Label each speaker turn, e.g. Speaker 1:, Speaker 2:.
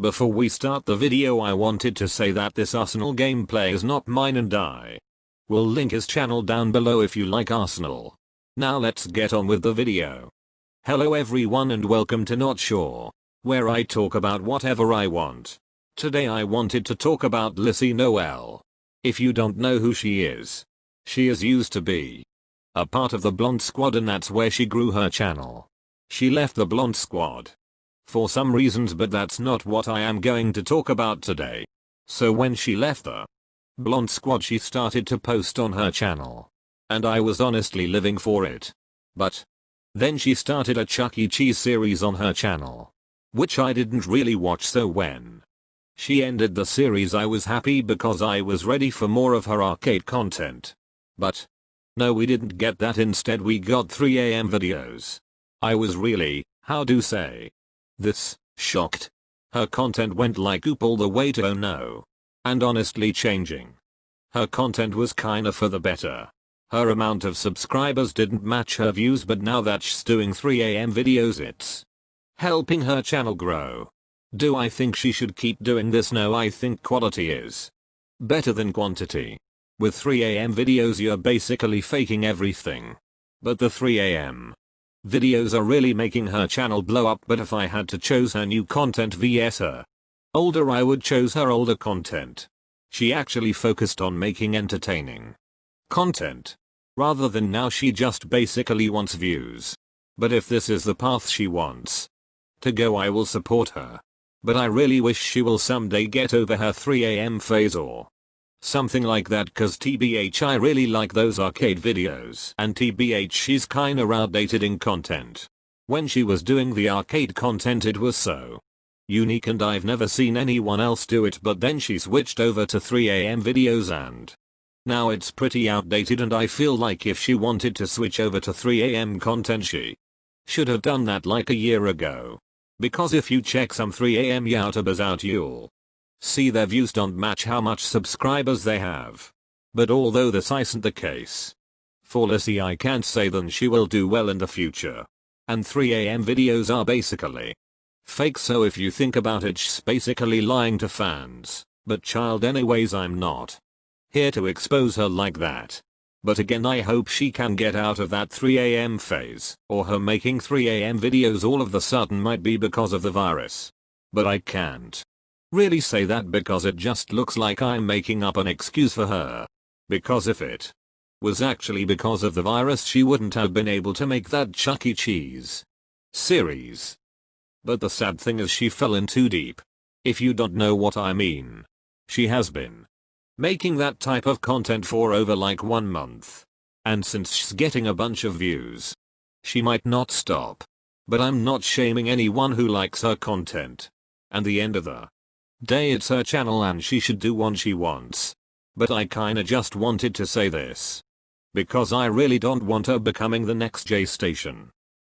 Speaker 1: Before we start the video I wanted to say that this Arsenal gameplay is not mine and I will link his channel down below if you like Arsenal. Now let's get on with the video. Hello everyone and welcome to Not Sure, where I talk about whatever I want. Today I wanted to talk about Lissy Noel. If you don't know who she is, she is used to be a part of the Blonde Squad and that's where she grew her channel. She left the Blonde Squad for some reasons but that's not what I am going to talk about today. So when she left the Blonde Squad she started to post on her channel. And I was honestly living for it. But then she started a Chuck E. Cheese series on her channel. Which I didn't really watch so when she ended the series I was happy because I was ready for more of her arcade content. But no we didn't get that instead we got 3am videos. I was really, how do say, this, shocked. Her content went like oop all the way to oh no. And honestly changing. Her content was kinda for the better. Her amount of subscribers didn't match her views but now that she's doing 3am videos it's helping her channel grow. Do I think she should keep doing this? No I think quality is better than quantity. With 3am videos you're basically faking everything. But the 3am Videos are really making her channel blow up but if I had to choose her new content vs her older I would choose her older content. She actually focused on making entertaining content. Rather than now she just basically wants views. But if this is the path she wants to go I will support her. But I really wish she will someday get over her 3am phase or Something like that cause tbh I really like those arcade videos and tbh she's kinda outdated in content. When she was doing the arcade content it was so unique and I've never seen anyone else do it but then she switched over to 3am videos and now it's pretty outdated and I feel like if she wanted to switch over to 3am content she should have done that like a year ago. Because if you check some 3am youtubers out you'll See their views don't match how much subscribers they have. But although this isn't the case, for Lissy I can't say then she will do well in the future. And 3am videos are basically fake so if you think about it she's basically lying to fans. But child anyways I'm not here to expose her like that. But again I hope she can get out of that 3am phase or her making 3am videos all of the sudden might be because of the virus. But I can't really say that because it just looks like I'm making up an excuse for her. Because if it was actually because of the virus she wouldn't have been able to make that Chuck E. Cheese series. But the sad thing is she fell in too deep. If you don't know what I mean. She has been making that type of content for over like one month. And since she's getting a bunch of views, she might not stop. But I'm not shaming anyone who likes her content. And the end of the day it's her channel and she should do what she wants. But I kinda just wanted to say this. Because I really don't want her becoming the next J Station.